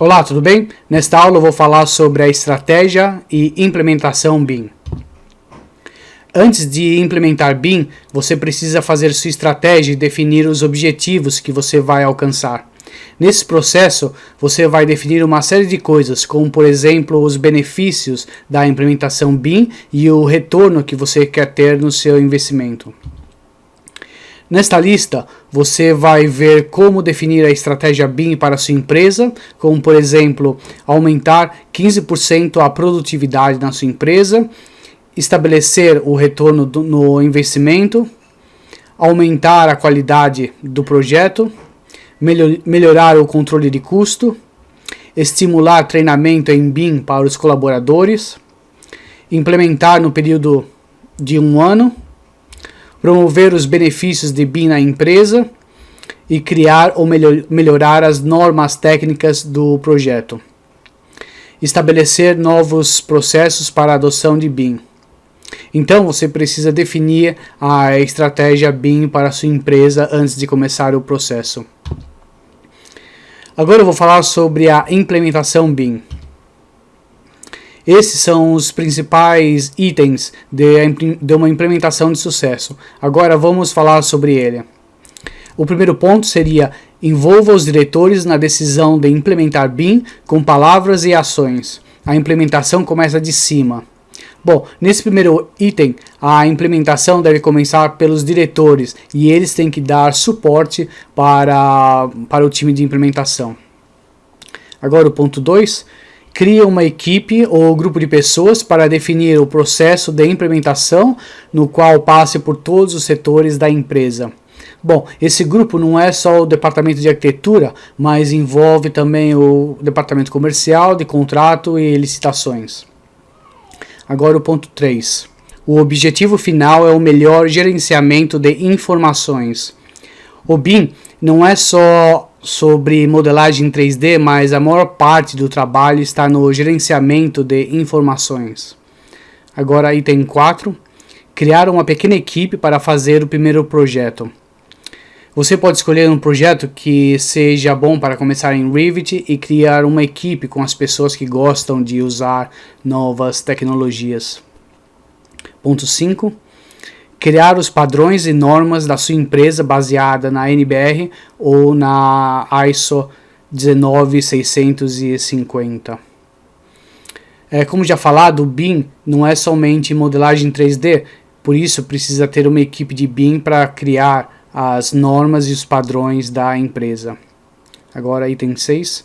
Olá, tudo bem? Nesta aula eu vou falar sobre a estratégia e implementação BIM. Antes de implementar BIM, você precisa fazer sua estratégia e definir os objetivos que você vai alcançar. Nesse processo, você vai definir uma série de coisas, como por exemplo os benefícios da implementação BIM e o retorno que você quer ter no seu investimento. Nesta lista, você vai ver como definir a estratégia BIM para sua empresa, como por exemplo, aumentar 15% a produtividade na sua empresa, estabelecer o retorno do, no investimento, aumentar a qualidade do projeto, melhor, melhorar o controle de custo, estimular treinamento em BIM para os colaboradores, implementar no período de um ano, promover os benefícios de BIM na empresa e criar ou melhor, melhorar as normas técnicas do projeto. Estabelecer novos processos para a adoção de BIM. Então você precisa definir a estratégia BIM para a sua empresa antes de começar o processo. Agora eu vou falar sobre a implementação BIM. Esses são os principais itens de, de uma implementação de sucesso. Agora vamos falar sobre ele. O primeiro ponto seria envolva os diretores na decisão de implementar BIM com palavras e ações. A implementação começa de cima. Bom, nesse primeiro item, a implementação deve começar pelos diretores e eles têm que dar suporte para, para o time de implementação. Agora o ponto 2, cria uma equipe ou grupo de pessoas para definir o processo de implementação no qual passe por todos os setores da empresa. Bom, esse grupo não é só o departamento de arquitetura, mas envolve também o departamento comercial, de contrato e licitações. Agora o ponto 3. O objetivo final é o melhor gerenciamento de informações. O BIM não é só sobre modelagem 3D, mas a maior parte do trabalho está no gerenciamento de informações. Agora, item 4. Criar uma pequena equipe para fazer o primeiro projeto. Você pode escolher um projeto que seja bom para começar em Revit e criar uma equipe com as pessoas que gostam de usar novas tecnologias. Ponto 5 criar os padrões e normas da sua empresa baseada na NBR ou na ISO 19650. É, como já falado, o BIM não é somente modelagem 3D, por isso precisa ter uma equipe de BIM para criar as normas e os padrões da empresa. Agora, item 6.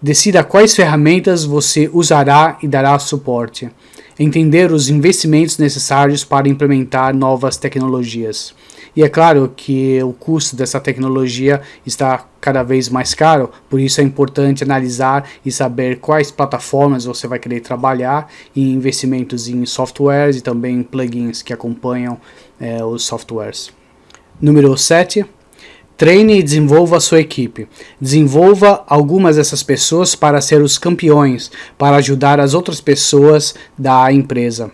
Decida quais ferramentas você usará e dará suporte entender os investimentos necessários para implementar novas tecnologias. E é claro que o custo dessa tecnologia está cada vez mais caro, por isso é importante analisar e saber quais plataformas você vai querer trabalhar e investimentos em softwares e também plugins que acompanham é, os softwares. Número 7 Treine e desenvolva a sua equipe. Desenvolva algumas dessas pessoas para ser os campeões, para ajudar as outras pessoas da empresa.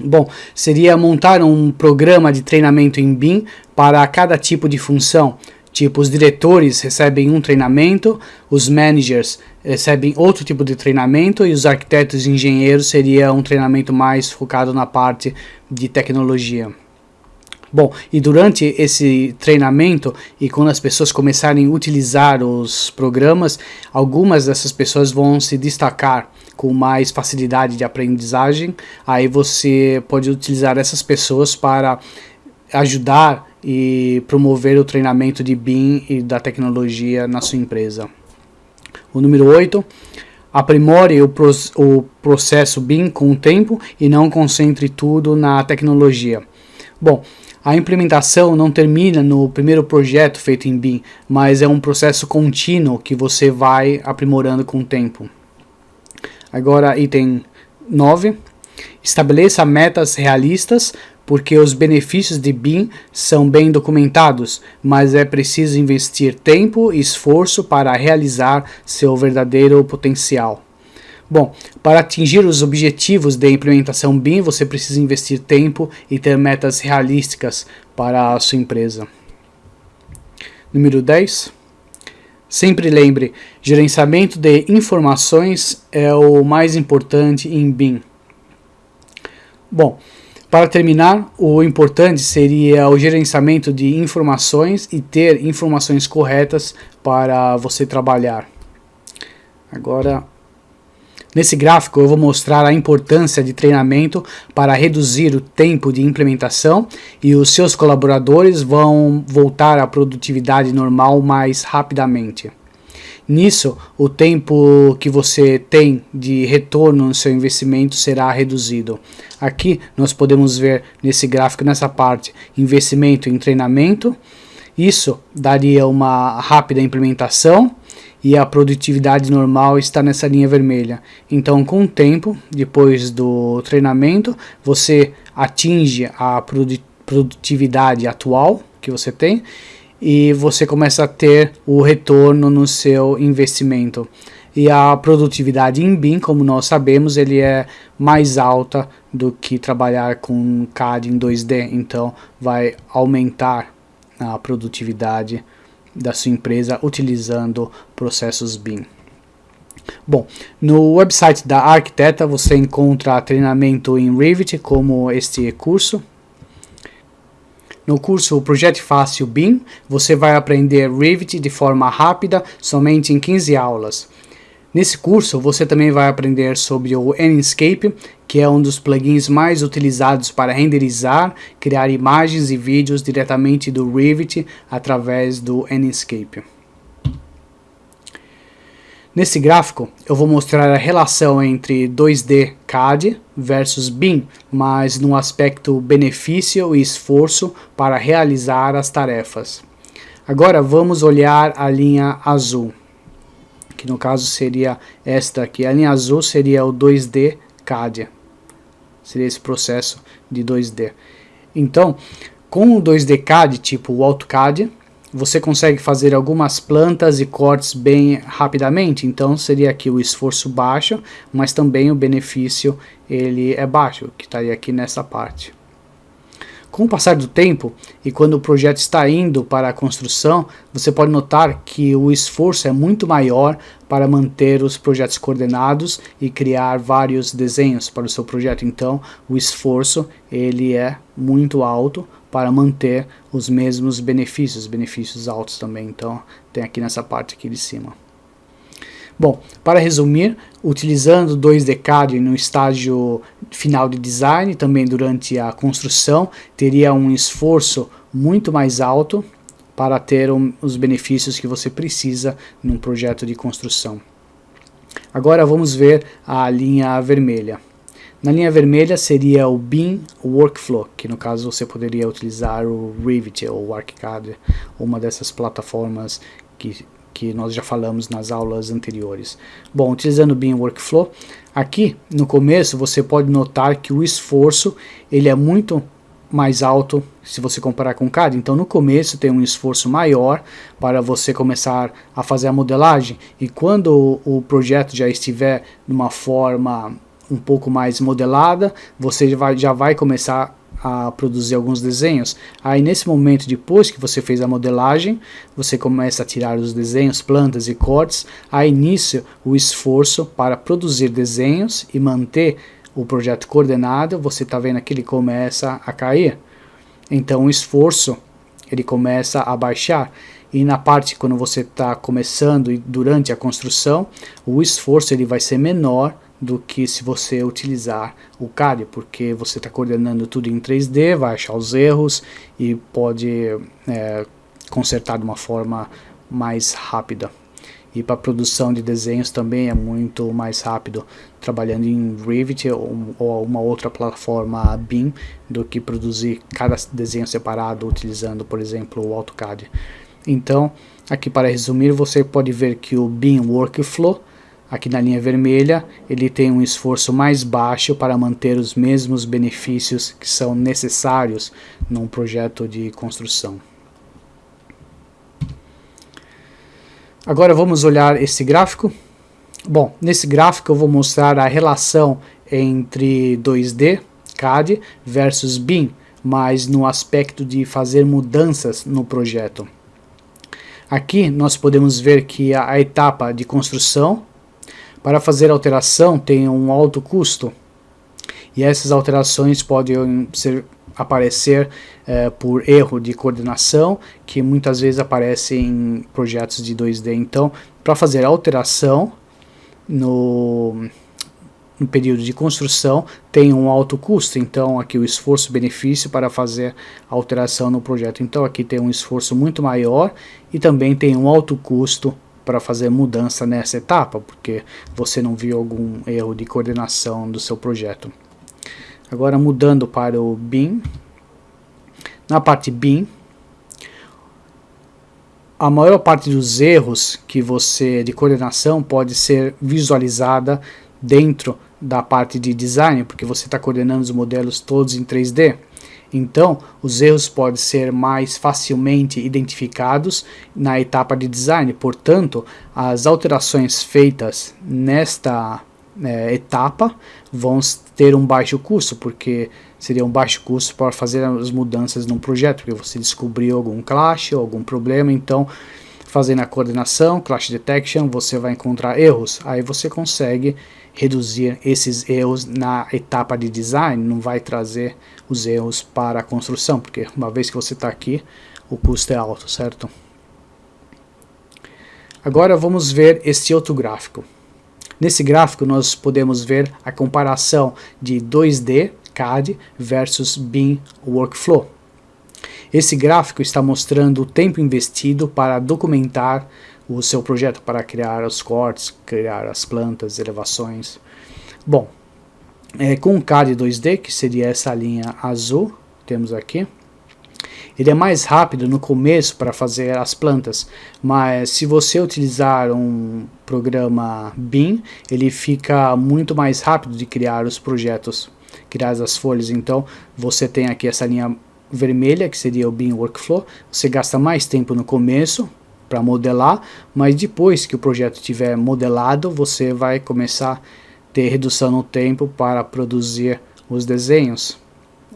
Bom, seria montar um programa de treinamento em BIM para cada tipo de função. Tipo, os diretores recebem um treinamento, os managers recebem outro tipo de treinamento e os arquitetos e engenheiros seria um treinamento mais focado na parte de tecnologia. Bom, e durante esse treinamento e quando as pessoas começarem a utilizar os programas, algumas dessas pessoas vão se destacar com mais facilidade de aprendizagem. Aí você pode utilizar essas pessoas para ajudar e promover o treinamento de BIM e da tecnologia na sua empresa. O número 8, aprimore o, pro, o processo BIM com o tempo e não concentre tudo na tecnologia. Bom, a implementação não termina no primeiro projeto feito em BIM, mas é um processo contínuo que você vai aprimorando com o tempo. Agora, item 9. Estabeleça metas realistas, porque os benefícios de BIM são bem documentados, mas é preciso investir tempo e esforço para realizar seu verdadeiro potencial. Bom, para atingir os objetivos de implementação BIM, você precisa investir tempo e ter metas realísticas para a sua empresa. Número 10. Sempre lembre, gerenciamento de informações é o mais importante em BIM. Bom, para terminar, o importante seria o gerenciamento de informações e ter informações corretas para você trabalhar. Agora, nesse gráfico eu vou mostrar a importância de treinamento para reduzir o tempo de implementação e os seus colaboradores vão voltar à produtividade normal mais rapidamente. Nisso, o tempo que você tem de retorno no seu investimento será reduzido. Aqui nós podemos ver nesse gráfico, nessa parte, investimento em treinamento. Isso daria uma rápida implementação e a produtividade normal está nessa linha vermelha. Então, com o tempo, depois do treinamento, você atinge a produtividade atual que você tem e você começa a ter o retorno no seu investimento. E a produtividade em BIM, como nós sabemos, ele é mais alta do que trabalhar com CAD em 2D, então vai aumentar a produtividade da sua empresa utilizando processos BIM. Bom, no website da Arquiteta você encontra treinamento em Revit como este curso, no curso Projeto Fácil BIM, você vai aprender Revit de forma rápida, somente em 15 aulas. Nesse curso, você também vai aprender sobre o Enscape, que é um dos plugins mais utilizados para renderizar, criar imagens e vídeos diretamente do Revit através do Enscape. Nesse gráfico, eu vou mostrar a relação entre 2D CAD versus BIM, mas no aspecto benefício e esforço para realizar as tarefas. Agora vamos olhar a linha azul, que no caso seria esta aqui. A linha azul seria o 2D CAD, seria esse processo de 2D. Então, com o 2D CAD, tipo o AutoCAD, você consegue fazer algumas plantas e cortes bem rapidamente, então seria aqui o esforço baixo, mas também o benefício ele é baixo, que estaria aqui nessa parte. Com o passar do tempo e quando o projeto está indo para a construção, você pode notar que o esforço é muito maior para manter os projetos coordenados e criar vários desenhos para o seu projeto. Então, o esforço ele é muito alto para manter os mesmos benefícios, benefícios altos também. Então, tem aqui nessa parte aqui de cima. Bom, para resumir, utilizando 2D CAD no estágio final de design, também durante a construção, teria um esforço muito mais alto para ter um, os benefícios que você precisa num projeto de construção. Agora vamos ver a linha vermelha. Na linha vermelha seria o BIM Workflow, que no caso você poderia utilizar o Revit ou o ArchiCAD, uma dessas plataformas que que nós já falamos nas aulas anteriores. Bom, utilizando o BIM Workflow, aqui no começo você pode notar que o esforço ele é muito mais alto se você comparar com o CAD. Então no começo tem um esforço maior para você começar a fazer a modelagem e quando o, projeto já estiver numa forma um pouco mais modelada, você já vai, já vai começar a produzir alguns desenhos. Aí nesse momento, depois que você fez a modelagem, você começa a tirar os desenhos, plantas e cortes. Aí nisso, o esforço para produzir desenhos e manter o projeto coordenado, você está vendo que ele começa a cair. Então o esforço ele começa a baixar. E na parte quando você está começando e durante a construção, o esforço ele vai ser menor do que se você utilizar o CAD, porque você está coordenando tudo em 3D, vai achar os erros e pode é, consertar de uma forma mais rápida. E para produção de desenhos também é muito mais rápido, trabalhando em Revit ou, ou uma outra plataforma BIM, do que produzir cada desenho separado utilizando, por exemplo, o AutoCAD. Então, aqui para resumir, você pode ver que o BIM Workflow Aqui na linha vermelha, ele tem um esforço mais baixo para manter os mesmos benefícios que são necessários num projeto de construção. Agora vamos olhar esse gráfico. Bom, nesse gráfico eu vou mostrar a relação entre 2D, CAD, versus BIM, mas no aspecto de fazer mudanças no projeto. Aqui nós podemos ver que a, etapa de construção, para fazer alteração tem um alto custo, e essas alterações podem ser, aparecer eh, por erro de coordenação, que muitas vezes aparece em projetos de 2D. Então, para fazer alteração no, no período de construção, tem um alto custo. Então, aqui o esforço-benefício para fazer alteração no projeto. Então, aqui tem um esforço muito maior e também tem um alto custo para fazer mudança nessa etapa, porque você não viu algum erro de coordenação do seu projeto. Agora mudando para o BIM. Na parte BIM, a maior parte dos erros que você de coordenação pode ser visualizada dentro da parte de design, porque você está coordenando os modelos todos em 3D. Então, os erros podem ser mais facilmente identificados na etapa de design. Portanto, as alterações feitas nesta é, etapa vão ter um baixo custo, porque seria um baixo custo para fazer as mudanças num projeto, porque você descobriu algum clash ou algum problema, então fazendo a coordenação, clash detection, você vai encontrar erros, aí você consegue reduzir esses erros na etapa de design, não vai trazer os erros para a construção, porque uma vez que você está aqui, o custo é alto, certo? Agora vamos ver este outro gráfico. Nesse gráfico nós podemos ver a comparação de 2D CAD versus BIM Workflow. Esse gráfico está mostrando o tempo investido para documentar o seu projeto, para criar os cortes, criar as plantas, elevações. Bom, é, com o CAD 2D, que seria essa linha azul, temos aqui, ele é mais rápido no começo para fazer as plantas, mas se você utilizar um programa BIM, ele fica muito mais rápido de criar os projetos, criar as folhas. Então, você tem aqui essa linha vermelha, que seria o BIM Workflow, você gasta mais tempo no começo para modelar, mas depois que o projeto estiver modelado, você vai começar a ter redução no tempo para produzir os desenhos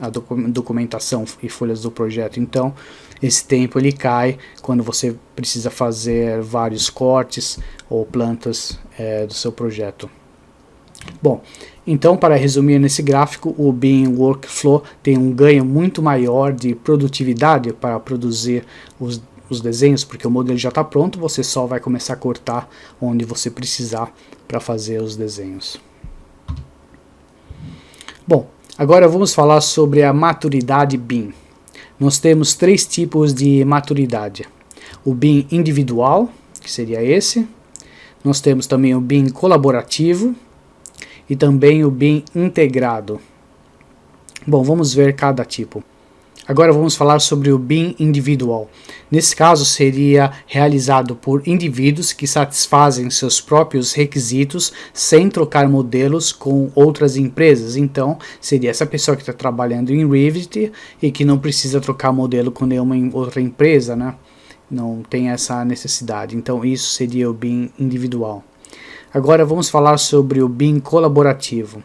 a documentação e folhas do projeto. Então, esse tempo ele cai quando você precisa fazer vários cortes ou plantas é, do seu projeto. Bom, então para resumir nesse gráfico, o BIM Workflow tem um ganho muito maior de produtividade para produzir os, os desenhos, porque o modelo já está pronto, você só vai começar a cortar onde você precisar para fazer os desenhos. Bom, Agora vamos falar sobre a maturidade BIM. Nós temos três tipos de maturidade. O BIM individual, que seria esse. Nós temos também o BIM colaborativo e também o BIM integrado. Bom, vamos ver cada tipo. Agora vamos falar sobre o BIM individual. Nesse caso, seria realizado por indivíduos que satisfazem seus próprios requisitos sem trocar modelos com outras empresas. Então, seria essa pessoa que está trabalhando em Revit e que não precisa trocar modelo com nenhuma outra empresa, né? Não tem essa necessidade. Então, isso seria o BIM individual. Agora vamos falar sobre o BIM colaborativo.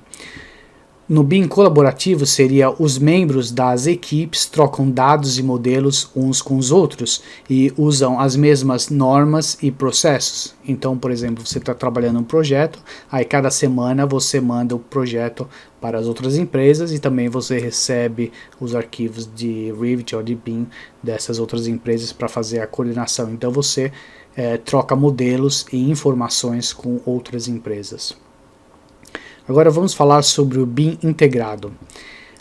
No BIM colaborativo seria os membros das equipes trocam dados e modelos uns com os outros e usam as mesmas normas e processos. Então, por exemplo, você está trabalhando um projeto, aí cada semana você manda o projeto para as outras empresas e também você recebe os arquivos de Revit ou de BIM dessas outras empresas para fazer a coordenação. Então você é, troca modelos e informações com outras empresas. Agora vamos falar sobre o BIM integrado.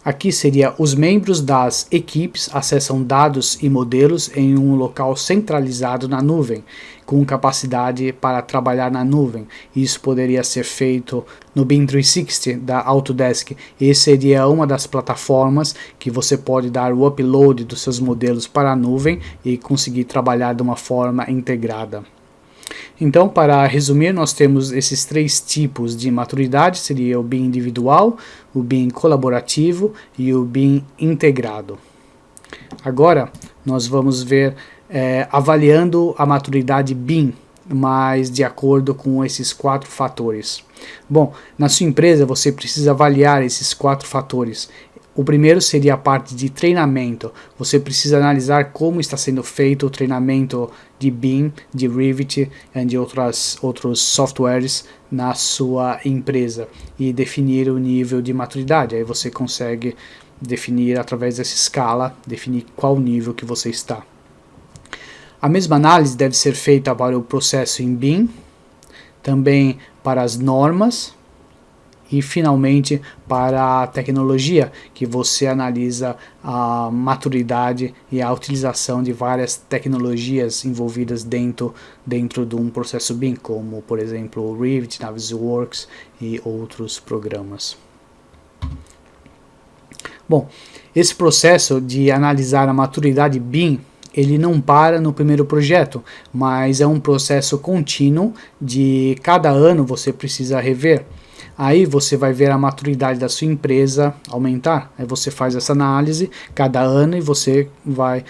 Aqui seria os membros das equipes acessam dados e modelos em um local centralizado na nuvem, com capacidade para trabalhar na nuvem. Isso poderia ser feito no BIM 360 da Autodesk. E seria uma das plataformas que você pode dar o upload dos seus modelos para a nuvem e conseguir trabalhar de uma forma integrada. Então, para resumir, nós temos esses três tipos de maturidade, seria o BIM individual, o BIM colaborativo e o BIM integrado. Agora, nós vamos ver é, avaliando a maturidade BIM, mas de acordo com esses quatro fatores. Bom, na sua empresa você precisa avaliar esses quatro fatores. O primeiro seria a parte de treinamento. Você precisa analisar como está sendo feito o treinamento de BIM, de Revit e de outras, outros softwares na sua empresa e definir o nível de maturidade. Aí você consegue definir através dessa escala, definir qual nível que você está. A mesma análise deve ser feita para o processo em BIM, também para as normas, e finalmente para a tecnologia, que você analisa a maturidade e a utilização de várias tecnologias envolvidas dentro, dentro de um processo BIM, como por exemplo o Revit, Navisworks e outros programas. Bom, esse processo de analisar a maturidade BIM ele não para no primeiro projeto, mas é um processo contínuo de cada ano você precisa rever. Aí você vai ver a maturidade da sua empresa aumentar. Aí você faz essa análise cada ano e você vai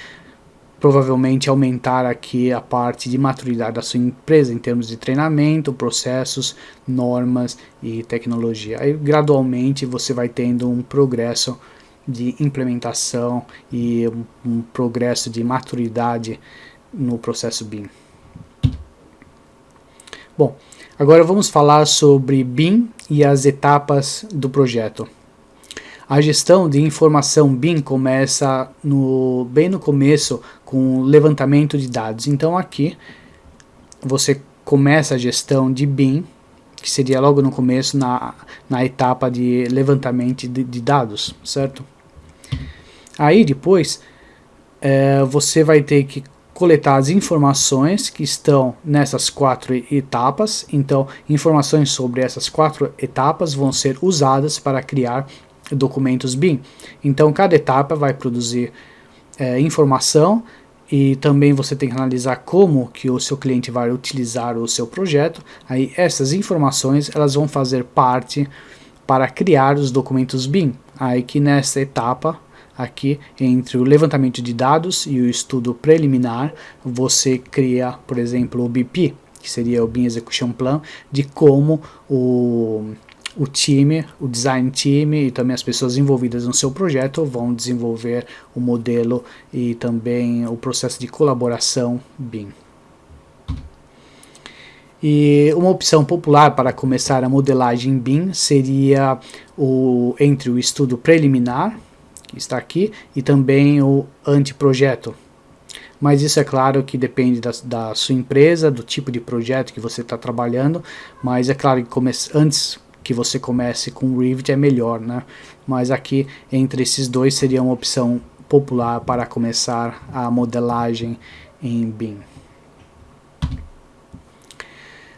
provavelmente aumentar aqui a parte de maturidade da sua empresa em termos de treinamento, processos, normas e tecnologia. Aí gradualmente você vai tendo um progresso de implementação e um, progresso de maturidade no processo BIM. Bom, agora vamos falar sobre BIM e as etapas do projeto. A gestão de informação BIM começa no, bem no começo com o levantamento de dados. Então aqui você começa a gestão de BIM, que seria logo no começo na, na etapa de levantamento de, de dados, certo? Aí depois é, você vai ter que coletar as informações que estão nessas quatro etapas. Então, informações sobre essas quatro etapas vão ser usadas para criar documentos BIM. Então, cada etapa vai produzir é, informação e também você tem que analisar como que o seu cliente vai utilizar o seu projeto. Aí essas informações elas vão fazer parte para criar os documentos BIM. Aí que nessa etapa aqui entre o levantamento de dados e o estudo preliminar, você cria, por exemplo, o BP, que seria o BIM Execution Plan, de como o, o time, o design team e também as pessoas envolvidas no seu projeto vão desenvolver o modelo e também o processo de colaboração BIM. E uma opção popular para começar a modelagem BIM seria o, entre o estudo preliminar, está aqui, e também o anteprojeto. Mas isso é claro que depende da, da sua empresa, do tipo de projeto que você está trabalhando, mas é claro que antes que você comece com o Revit é melhor, né? Mas aqui, entre esses dois, seria uma opção popular para começar a modelagem em BIM.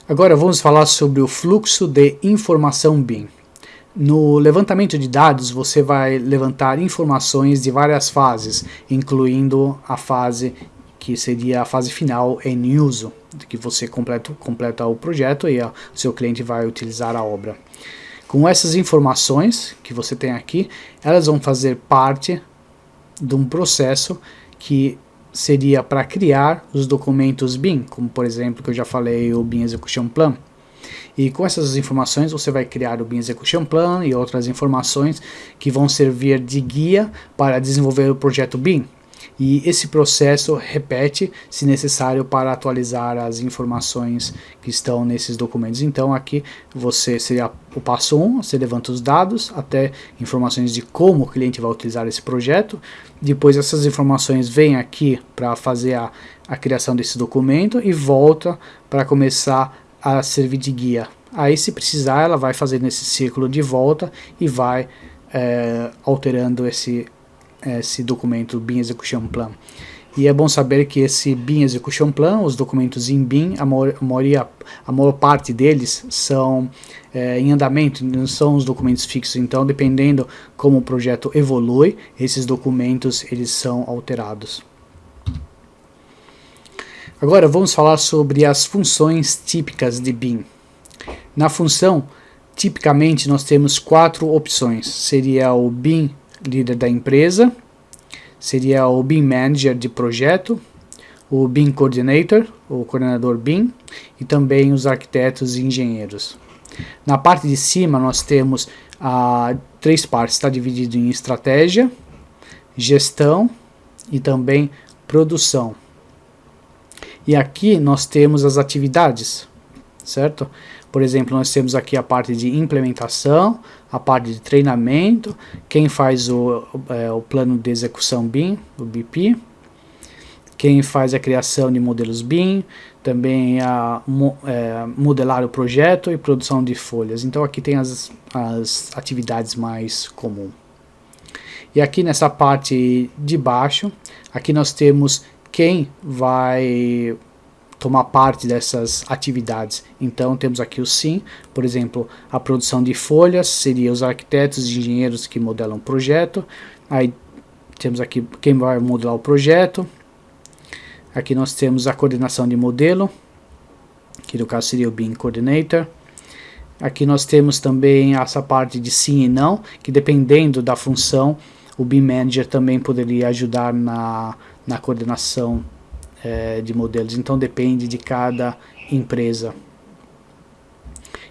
Agora vamos falar sobre o fluxo de informação BIM. No levantamento de dados, você vai levantar informações de várias fases, incluindo a fase que seria a fase final em uso, que você completa, completa o projeto e o seu cliente vai utilizar a obra. Com essas informações que você tem aqui, elas vão fazer parte de um processo que seria para criar os documentos BIM, como por exemplo que eu já falei o BIM Execution Plan. E com essas informações você vai criar o BIM Execution Plan e outras informações que vão servir de guia para desenvolver o projeto BIM. E esse processo repete, se necessário, para atualizar as informações que estão nesses documentos. Então aqui você seria o passo 1, um, você levanta os dados, até informações de como o cliente vai utilizar esse projeto. Depois essas informações vêm aqui para fazer a, a criação desse documento e volta para começar a servir de guia. Aí se precisar ela vai fazer nesse ciclo de volta e vai é, alterando esse, esse documento BIM Execution Plan. E é bom saber que esse BIM Execution Plan, os documentos em BIM, a maior, a maioria, a maior parte deles são é, em andamento, não são os documentos fixos. Então, dependendo como o projeto evolui, esses documentos eles são alterados. Agora vamos falar sobre as funções típicas de BIM. Na função, tipicamente nós temos quatro opções. Seria o BIM líder da empresa, seria o BIM manager de projeto, o BIM coordinator, o coordenador BIM, e também os arquitetos e engenheiros. Na parte de cima nós temos ah, três partes, está dividido em estratégia, gestão e também produção. E aqui nós temos as atividades, certo? Por exemplo, nós temos aqui a parte de implementação, a parte de treinamento, quem faz o, é, o plano de execução BIM, o BP, quem faz a criação de modelos BIM, também a é, modelar o projeto e produção de folhas. Então aqui tem as, as atividades mais comuns. E aqui nessa parte de baixo, aqui nós temos quem vai tomar parte dessas atividades. Então temos aqui o SIM, por exemplo, a produção de folhas, seria os arquitetos e engenheiros que modelam o projeto. Aí temos aqui quem vai modelar o projeto, Aqui nós temos a coordenação de modelo, que no caso seria o BIM Coordinator. Aqui nós temos também essa parte de sim e não, que dependendo da função, o BIM Manager também poderia ajudar na, na coordenação é, de modelos. Então depende de cada empresa.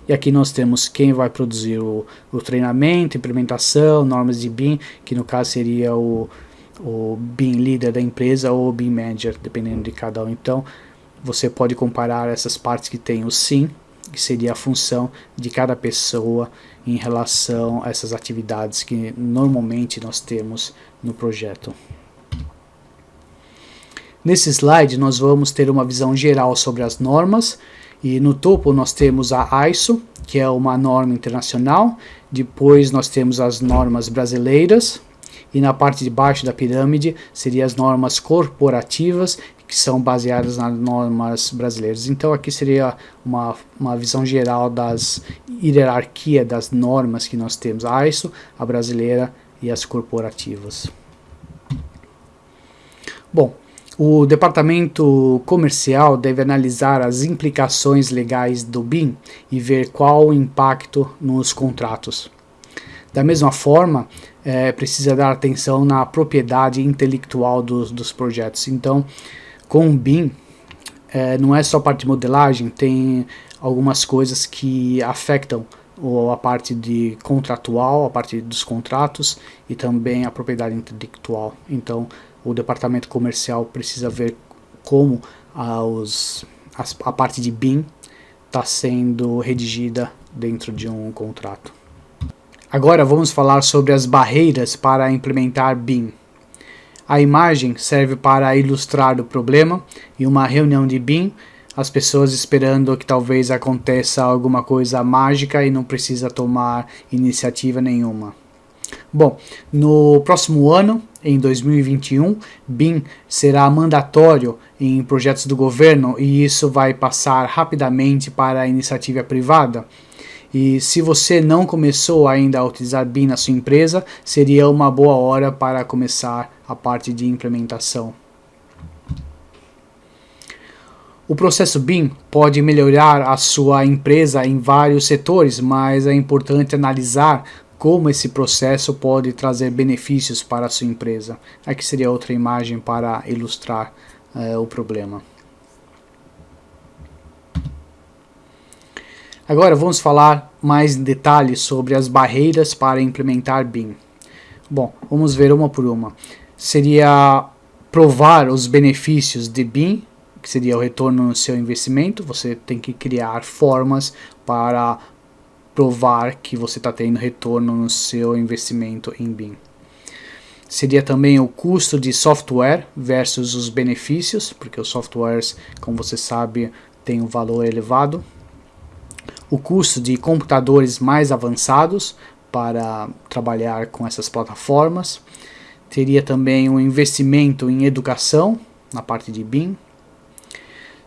E aqui nós temos quem vai produzir o, o treinamento, implementação, normas de BIM, que no caso seria o, o BIM líder da empresa ou o BIM manager, dependendo de cada um. Então, você pode comparar essas partes que tem o sim, que seria a função de cada pessoa em relação a essas atividades que normalmente nós temos no projeto. Nesse slide nós vamos ter uma visão geral sobre as normas e no topo nós temos a ISO, que é uma norma internacional, depois nós temos as normas brasileiras, e na parte de baixo da pirâmide seriam as normas corporativas que são baseadas nas normas brasileiras. Então aqui seria uma, uma visão geral das hierarquia das normas que nós temos, a ISO, a brasileira e as corporativas. Bom, o departamento comercial deve analisar as implicações legais do BIM e ver qual o impacto nos contratos. Da mesma forma, é, precisa dar atenção na propriedade intelectual dos, dos projetos. Então, com o BIM, é, não é só parte de modelagem, tem algumas coisas que afetam a parte de contratual, a parte dos contratos e também a propriedade intelectual. Então, o departamento comercial precisa ver como a, os, a parte de BIM está sendo redigida dentro de um contrato. Agora vamos falar sobre as barreiras para implementar BIM. A imagem serve para ilustrar o problema e uma reunião de BIM, as pessoas esperando que talvez aconteça alguma coisa mágica e não precisa tomar iniciativa nenhuma. Bom, no próximo ano, em 2021, BIM será mandatório em projetos do governo e isso vai passar rapidamente para a iniciativa privada. E se você não começou ainda a utilizar BIM na sua empresa, seria uma boa hora para começar a parte de implementação. O processo BIM pode melhorar a sua empresa em vários setores, mas é importante analisar como esse processo pode trazer benefícios para a sua empresa. Aqui seria outra imagem para ilustrar uh, o problema. Agora vamos falar mais em detalhes sobre as barreiras para implementar BIM. Bom, vamos ver uma por uma. Seria provar os benefícios de BIM, que seria o retorno no seu investimento. Você tem que criar formas para provar que você está tendo retorno no seu investimento em BIM. Seria também o custo de software versus os benefícios, porque os softwares, como você sabe, têm um valor elevado o custo de computadores mais avançados para trabalhar com essas plataformas. Teria também um investimento em educação na parte de BIM.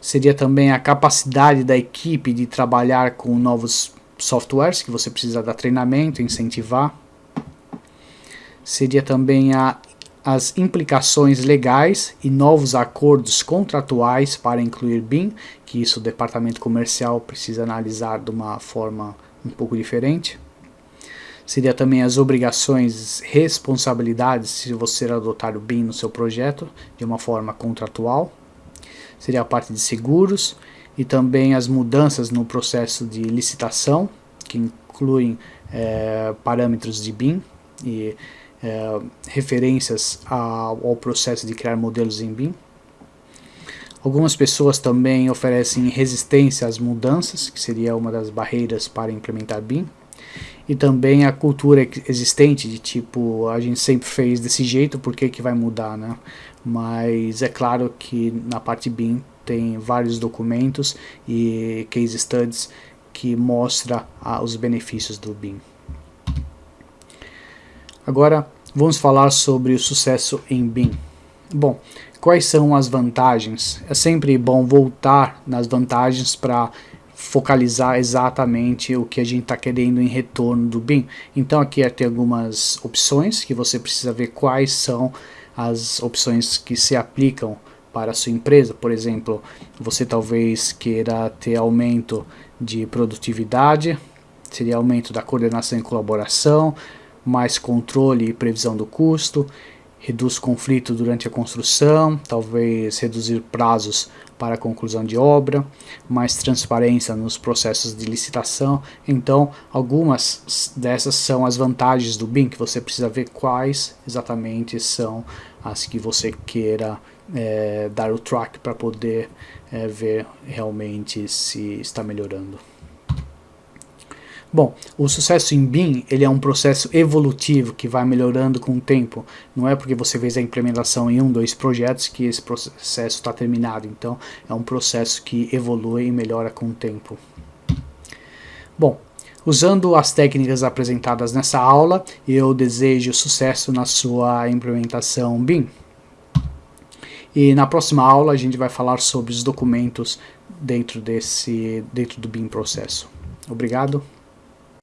Seria também a capacidade da equipe de trabalhar com novos softwares que você precisa dar treinamento, incentivar. Seria também a as implicações legais e novos acordos contratuais para incluir BIM, que isso o departamento comercial precisa analisar de uma forma um pouco diferente. Seria também as obrigações, responsabilidades se você adotar o BIM no seu projeto de uma forma contratual. Seria a parte de seguros e também as mudanças no processo de licitação que incluem é, parâmetros de BIM e é, referências ao, ao processo de criar modelos em BIM. Algumas pessoas também oferecem resistência às mudanças, que seria uma das barreiras para implementar BIM. E também a cultura existente, de tipo, a gente sempre fez desse jeito, por que, que vai mudar, né? Mas é claro que na parte BIM tem vários documentos e case studies que mostra ah, os benefícios do BIM. Agora vamos falar sobre o sucesso em BIM. Bom, quais são as vantagens? É sempre bom voltar nas vantagens para focalizar exatamente o que a gente está querendo em retorno do BIM. Então aqui tem algumas opções que você precisa ver quais são as opções que se aplicam para a sua empresa. Por exemplo, você talvez queira ter aumento de produtividade, seria aumento da coordenação e colaboração, mais controle e previsão do custo, reduz conflito durante a construção, talvez reduzir prazos para a conclusão de obra, mais transparência nos processos de licitação. Então, algumas dessas são as vantagens do BIM, que você precisa ver quais exatamente são as que você queira é, dar o track para poder é, ver realmente se está melhorando. Bom, o sucesso em BIM ele é um processo evolutivo que vai melhorando com o tempo. Não é porque você fez a implementação em um, dois projetos que esse processo está terminado. Então, é um processo que evolui e melhora com o tempo. Bom, usando as técnicas apresentadas nessa aula, eu desejo sucesso na sua implementação BIM. E na próxima aula a gente vai falar sobre os documentos dentro, desse, dentro do BIM processo. Obrigado.